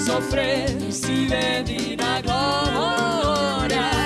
sofrer se vê vir glória.